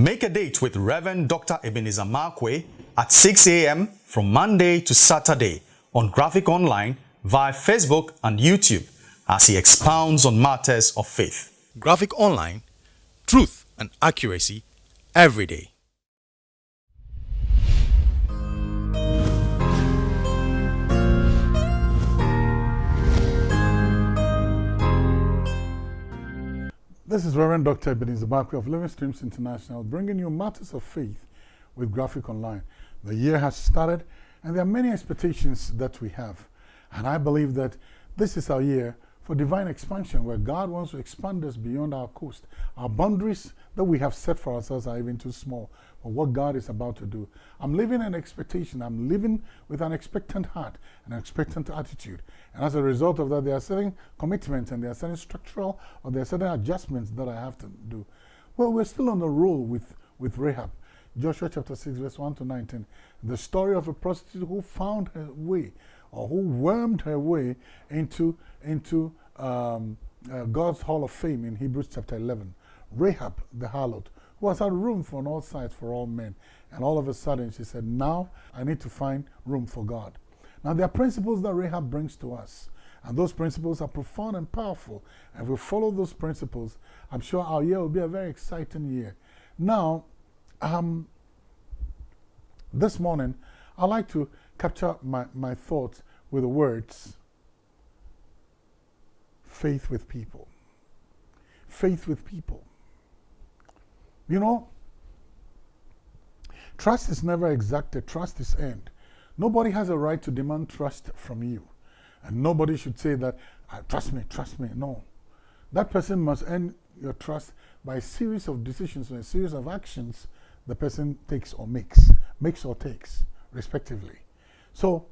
Make a date with Reverend Dr. Ebenezer Markwei at 6 a.m. from Monday to Saturday on Graphic Online via Facebook and YouTube as he expounds on matters of faith. Graphic Online, truth and accuracy every day. This is Reverend Dr. Ebenezer Markwei of Living Streams International bringing you matters of faith with Graphic Online. The year has started and there are many expectations that we have. And I believe that this is our year for divine expansion where God wants to expand us beyond our coast. Our boundaries that we have set for ourselves are even too small for what God is about to do. I'm living in expectation. I'm living with an expectant heart, and an expectant attitude. And as a result of that, there are certain commitments and there are certain structural or there are certain adjustments that I have to do. Well, we're still on the roll with, with Rahab. Joshua chapter 6, verse 1 to 19. The story of a prostitute who found her way or who wormed her way into, into um, uh, God's Hall of Fame in Hebrews chapter 11. Rahab the harlot, who has had room on all sides for all men. And all of a sudden she said, now I need to find room for God. Now there are principles that Rahab brings to us. And those principles are profound and powerful. And if we follow those principles, I'm sure our year will be a very exciting year. Now, um, this morning, I'd like to capture my, my thoughts with the words faith with people. Faith with people. You know, trust is never exacted, trust is earned. Nobody has a right to demand trust from you. And nobody should say that, ah, trust me, trust me. No. That person must earn your trust by a series of decisions or a series of actions the person takes or makes, makes or takes, respectively. So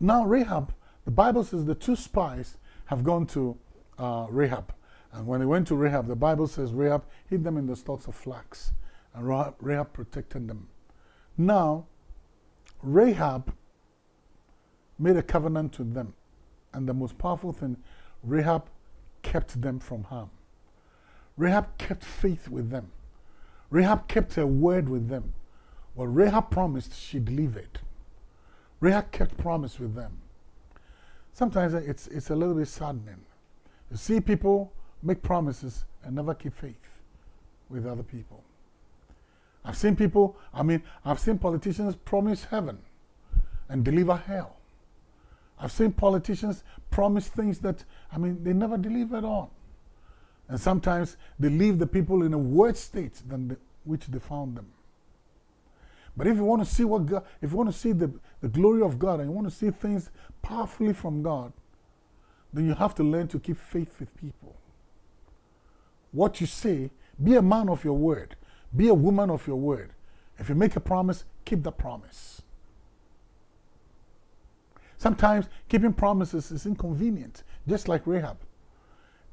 now Rahab, the Bible says the two spies have gone to uh, Rahab. And when they went to Rahab, the Bible says Rahab hid them in the stalks of flax. And Rahab protected them. Now, Rahab made a covenant to them. And the most powerful thing, Rahab kept them from harm. Rahab kept faith with them. Rahab kept her word with them. What Rahab promised, she delivered. Rahab kept promise with them. Sometimes it's, it's a little bit saddening. You see people make promises and never keep faith with other people. I've seen people, I mean, I've seen politicians promise heaven and deliver hell. I've seen politicians promise things that, I mean, they never delivered on. And sometimes they leave the people in a worse state than the, which they found them. But if you want to see what God, if you want to see the, the glory of God and you want to see things powerfully from God, then you have to learn to keep faith with people. What you say, be a man of your word, be a woman of your word. If you make a promise, keep the promise. Sometimes keeping promises is inconvenient, just like Rahab.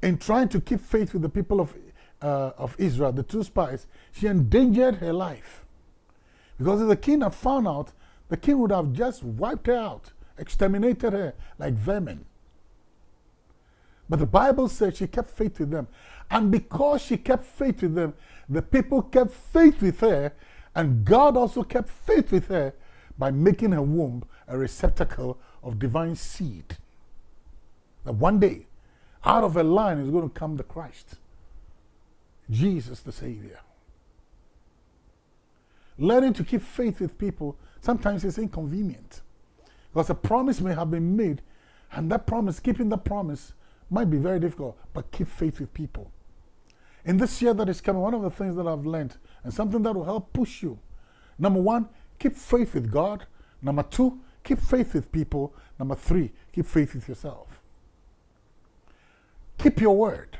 In trying to keep faith with the people of, uh, of Israel, the two spies, she endangered her life. Because if the king had found out, the king would have just wiped her out, exterminated her like vermin. But the Bible says she kept faith with them. And because she kept faith with them, the people kept faith with her, and God also kept faith with her by making her womb a receptacle of divine seed. That one day, out of her line is going to come the Christ, Jesus the Savior. Learning to keep faith with people sometimes is inconvenient because a promise may have been made, and that promise, keeping that promise, might be very difficult, but keep faith with people. In this year that is coming, one of the things that I've learned and something that will help push you number one, keep faith with God. Number two, keep faith with people. Number three, keep faith with yourself. Keep your word.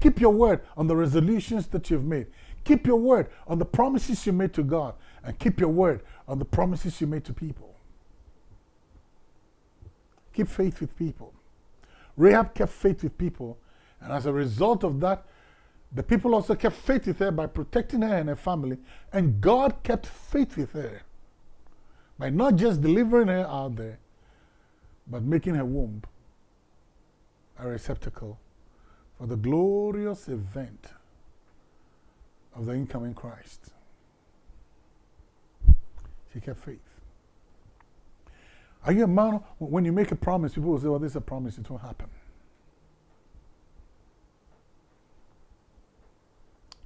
Keep your word on the resolutions that you've made. Keep your word on the promises you made to God. And keep your word on the promises you made to people. Keep faith with people. Rahab kept faith with people, and as a result of that, the people also kept faith with her by protecting her and her family, and God kept faith with her by not just delivering her out there, but making her womb a receptacle for the glorious event of the incoming Christ. She kept faith. Are you a man? When you make a promise, people will say, Well, this is a promise, it won't happen.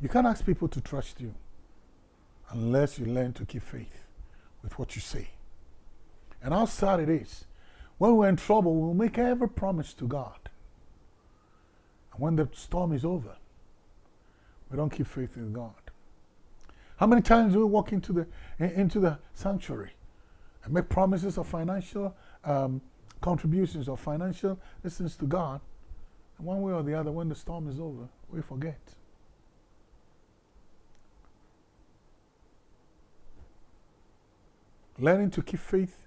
You can't ask people to trust you unless you learn to keep faith with what you say. And how sad it is. When we're in trouble, we'll make every promise to God. And when the storm is over, we don't keep faith in God. How many times do we walk into the, into the sanctuary and make promises of financial um, contributions or financial listens to God? And one way or the other, when the storm is over, we forget. Learning to keep faith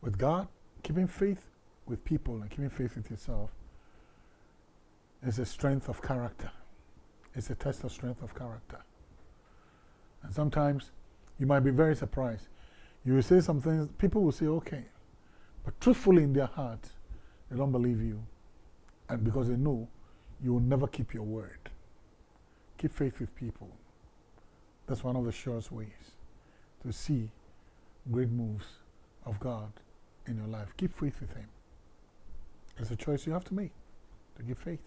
with God, keeping faith with people, and keeping faith with yourself is a strength of character. It's a test of strength of character. And sometimes you might be very surprised. You will say some things, people will say, okay. But truthfully in their heart, they don't believe you. And because they know you will never keep your word. Keep faith with people. That's one of the surest ways to see great moves of God in your life. Keep faith with Him. It's a choice you have to make to give faith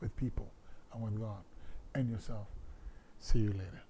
with people and with God and yourself. See you later.